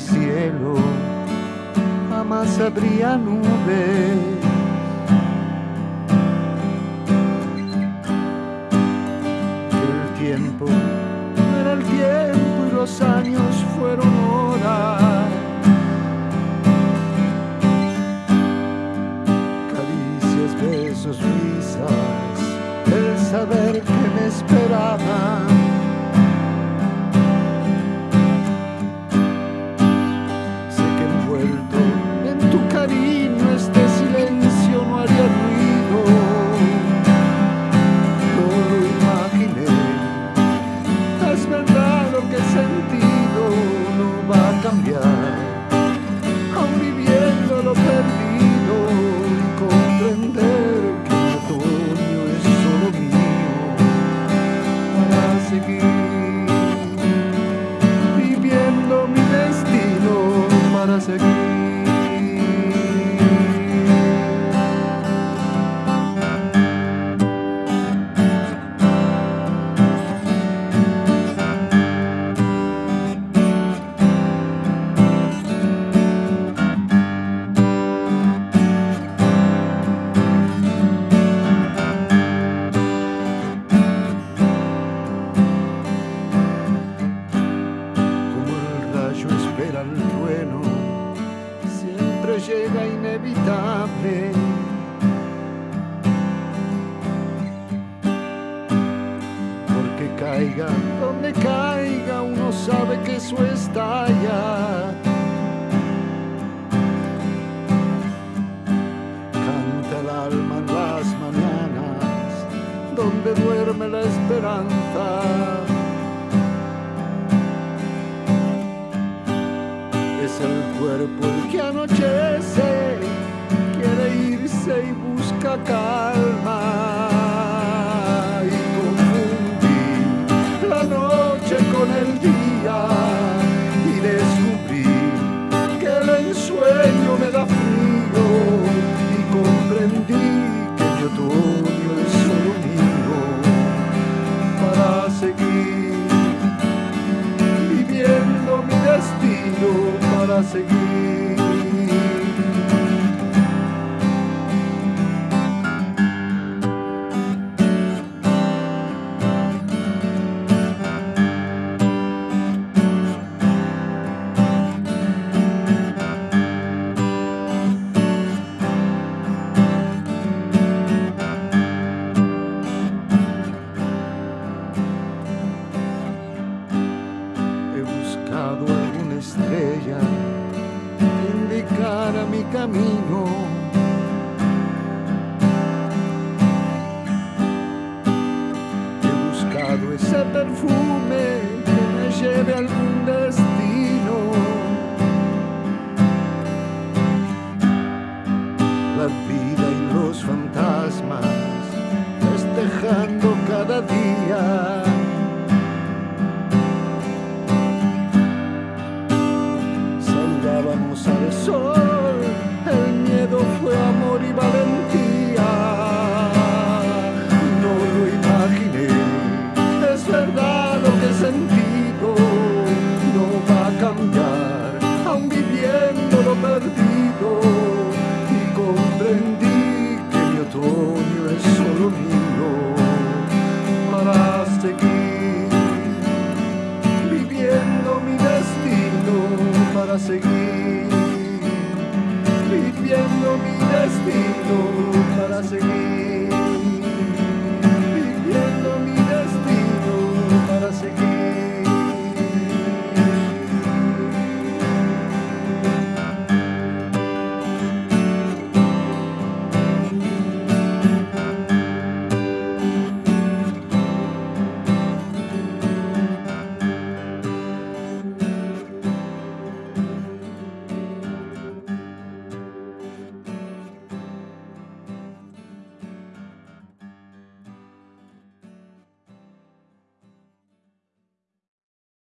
cielo jamás habría nubes. El tiempo era el tiempo y los años fueron horas. Caricias, besos, risas, el saber que me esperaban. Para seguir. Inevitable. Porque caiga donde caiga, uno sabe que eso estalla. Canta el alma en las mañanas, donde duerme la esperanza. Es el cuerpo el que anochece, irse y busca calma. Y confundí la noche con el día y descubrí que el ensueño me da frío y comprendí que mi otoño indicara mi camino. He buscado ese perfume que me lleve a algún destino. La vida y los fantasmas festejando cada día. us again.